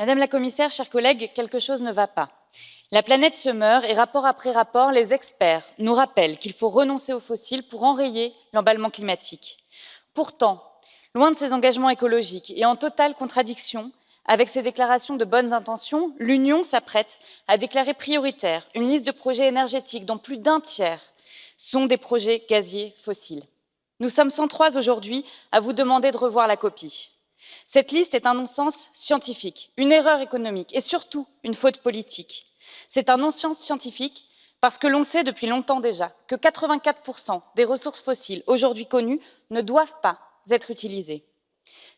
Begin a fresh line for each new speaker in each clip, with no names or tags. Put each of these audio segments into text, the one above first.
Madame la commissaire, chers collègues, quelque chose ne va pas. La planète se meurt et rapport après rapport, les experts nous rappellent qu'il faut renoncer aux fossiles pour enrayer l'emballement climatique. Pourtant, loin de ses engagements écologiques et en totale contradiction avec ses déclarations de bonnes intentions, l'Union s'apprête à déclarer prioritaire une liste de projets énergétiques dont plus d'un tiers sont des projets gaziers fossiles. Nous sommes 103 aujourd'hui à vous demander de revoir la copie. Cette liste est un non-sens scientifique, une erreur économique et surtout une faute politique. C'est un non-sens scientifique parce que l'on sait depuis longtemps déjà que 84% des ressources fossiles aujourd'hui connues ne doivent pas être utilisées.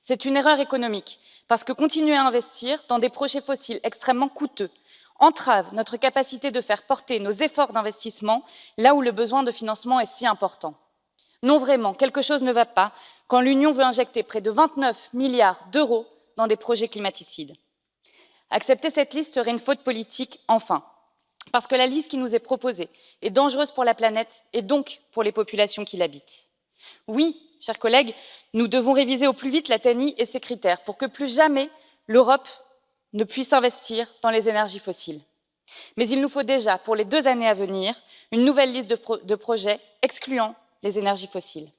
C'est une erreur économique parce que continuer à investir dans des projets fossiles extrêmement coûteux entrave notre capacité de faire porter nos efforts d'investissement là où le besoin de financement est si important. Non, vraiment, quelque chose ne va pas quand l'Union veut injecter près de 29 milliards d'euros dans des projets climaticides. Accepter cette liste serait une faute politique, enfin, parce que la liste qui nous est proposée est dangereuse pour la planète et donc pour les populations qui l'habitent. Oui, chers collègues, nous devons réviser au plus vite la TANI et ses critères pour que plus jamais l'Europe ne puisse investir dans les énergies fossiles. Mais il nous faut déjà, pour les deux années à venir, une nouvelle liste de, de projets excluant les énergies fossiles.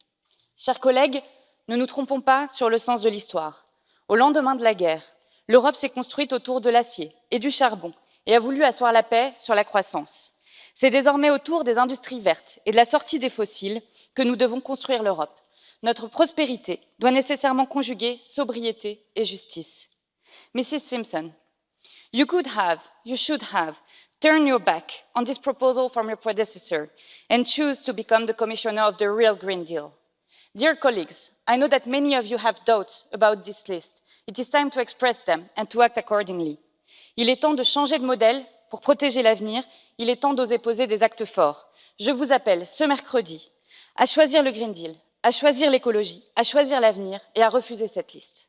Chers collègues, ne nous trompons pas sur le sens de l'histoire. Au lendemain de la guerre, l'Europe s'est construite autour de l'acier et du charbon et a voulu asseoir la paix sur la croissance. C'est désormais autour des industries vertes et de la sortie des fossiles que nous devons construire l'Europe. Notre prospérité doit nécessairement conjuguer sobriété et justice. Mrs. Simpson, you could have, you should have, turn your back on this proposal from your predecessor and choose to become the commissioner of the real Green Deal. Dear colleagues, I know that many of you have doubts about this list. It is time to express them and to act accordingly. Il est temps de changer de modèle pour protéger l'avenir. Il est temps d'oser poser des actes forts. Je vous appelle ce mercredi à choisir le Green Deal, à choisir l'écologie, à choisir l'avenir et à refuser cette liste.